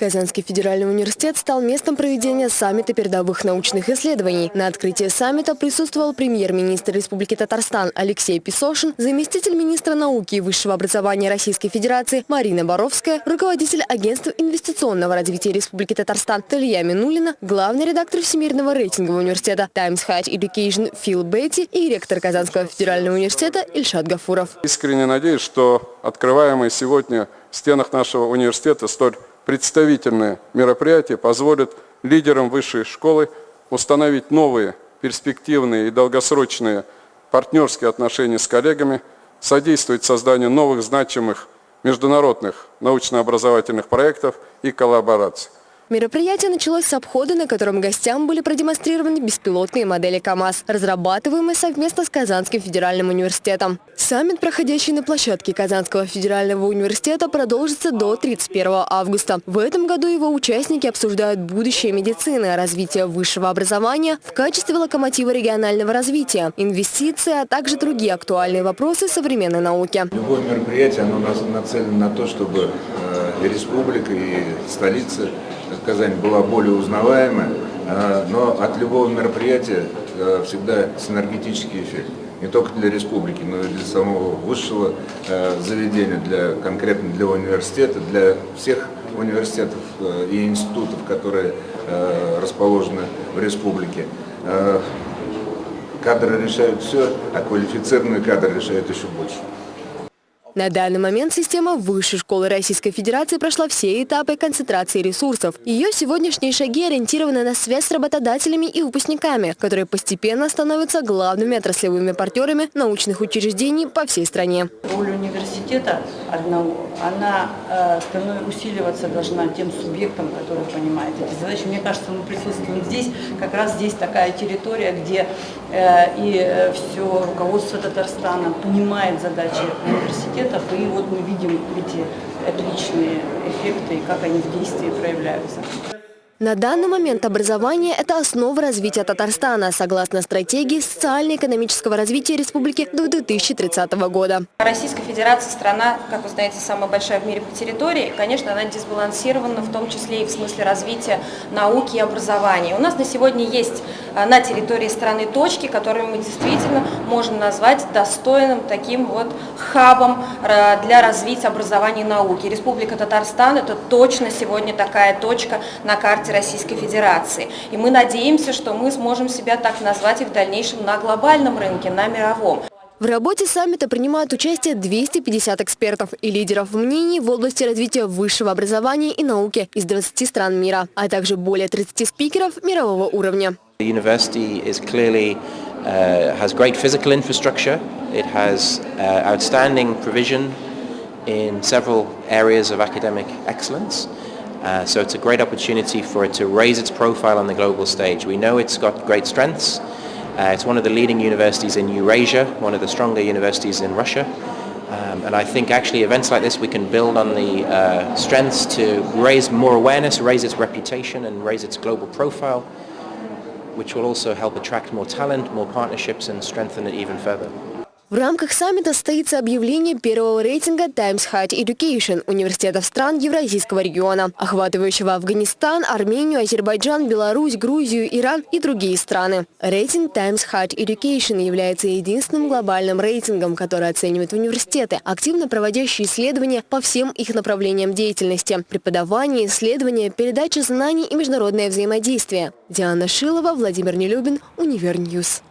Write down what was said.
Казанский федеральный университет стал местом проведения саммита передовых научных исследований. На открытии саммита присутствовал премьер-министр Республики Татарстан Алексей Песошин, заместитель министра науки и высшего образования Российской Федерации Марина Боровская, руководитель агентства инвестиционного развития Республики Татарстан Талия Минулина, главный редактор Всемирного рейтингового университета Times High Education Фил Бетти и ректор Казанского федерального университета Ильшат Гафуров. Искренне надеюсь, что открываемые сегодня в стенах нашего университета столь представительные мероприятия позволят лидерам высшей школы установить новые перспективные и долгосрочные партнерские отношения с коллегами, содействовать созданию новых значимых международных научно-образовательных проектов и коллабораций. Мероприятие началось с обхода, на котором гостям были продемонстрированы беспилотные модели КАМАЗ, разрабатываемые совместно с Казанским федеральным университетом. Саммит, проходящий на площадке Казанского федерального университета, продолжится до 31 августа. В этом году его участники обсуждают будущее медицины, развитие высшего образования в качестве локомотива регионального развития, инвестиции, а также другие актуальные вопросы современной науки. Любое мероприятие оно нацелено на то, чтобы э, республика и столица Казань была более узнаваема, э, но от любого мероприятия э, всегда синергетический эффект. Не только для республики, но и для самого высшего э, заведения, для, конкретно для университета, для всех университетов и институтов, которые расположены в республике. Кадры решают все, а квалифицированные кадры решают еще больше. На данный момент система Высшей школы Российской Федерации прошла все этапы концентрации ресурсов. Ее сегодняшние шаги ориентированы на связь с работодателями и выпускниками, которые постепенно становятся главными отраслевыми партнерами научных учреждений по всей стране. Роль университета одного, она э, усиливаться должна тем субъектам, которые понимают эти задачи. Мне кажется, мы присутствуем здесь, как раз здесь такая территория, где и э, все руководство Татарстана понимает задачи университетов, и вот мы видим эти отличные эффекты и как они в действии проявляются. На данный момент образование – это основа развития Татарстана, согласно стратегии социально-экономического развития республики до 2030 года. Российская Федерация – страна, как вы знаете, самая большая в мире по территории. Конечно, она дисбалансирована, в том числе и в смысле развития науки и образования. У нас на сегодня есть а, на территории страны точки, которые мы действительно можем назвать достойным таким вот хабом а, для развития образования и науки. Республика Татарстан – это точно сегодня такая точка на карте власти Российской Федерации. И мы надеемся, что мы сможем себя так назвать и в дальнейшем на глобальном рынке, на мировом. В работе саммита принимают участие 250 экспертов и лидеров мнений в области развития высшего образования и науки из 20 стран мира, а также более 30 спикеров мирового уровня. The university is clearly uh, has great physical infrastructure. It has uh, outstanding provision in several areas of academic excellence. Uh, so it's a great opportunity for it to raise its profile on the global stage. We know it's got great strengths. Uh, it's one of the leading universities in Eurasia, one of the stronger universities in Russia. Um, and I think actually events like this we can build on the uh, strengths to raise more awareness, raise its reputation and raise its global profile, which will also help attract more talent, more partnerships and strengthen it even further. В рамках саммита состоится объявление первого рейтинга Times Higher Education университетов стран Евразийского региона, охватывающего Афганистан, Армению, Азербайджан, Беларусь, Грузию, Иран и другие страны. Рейтинг Times Higher Education является единственным глобальным рейтингом, который оценивает университеты, активно проводящие исследования по всем их направлениям деятельности – преподавание, исследования, передача знаний и международное взаимодействие. Диана Шилова, Владимир Нелюбин, Универ News.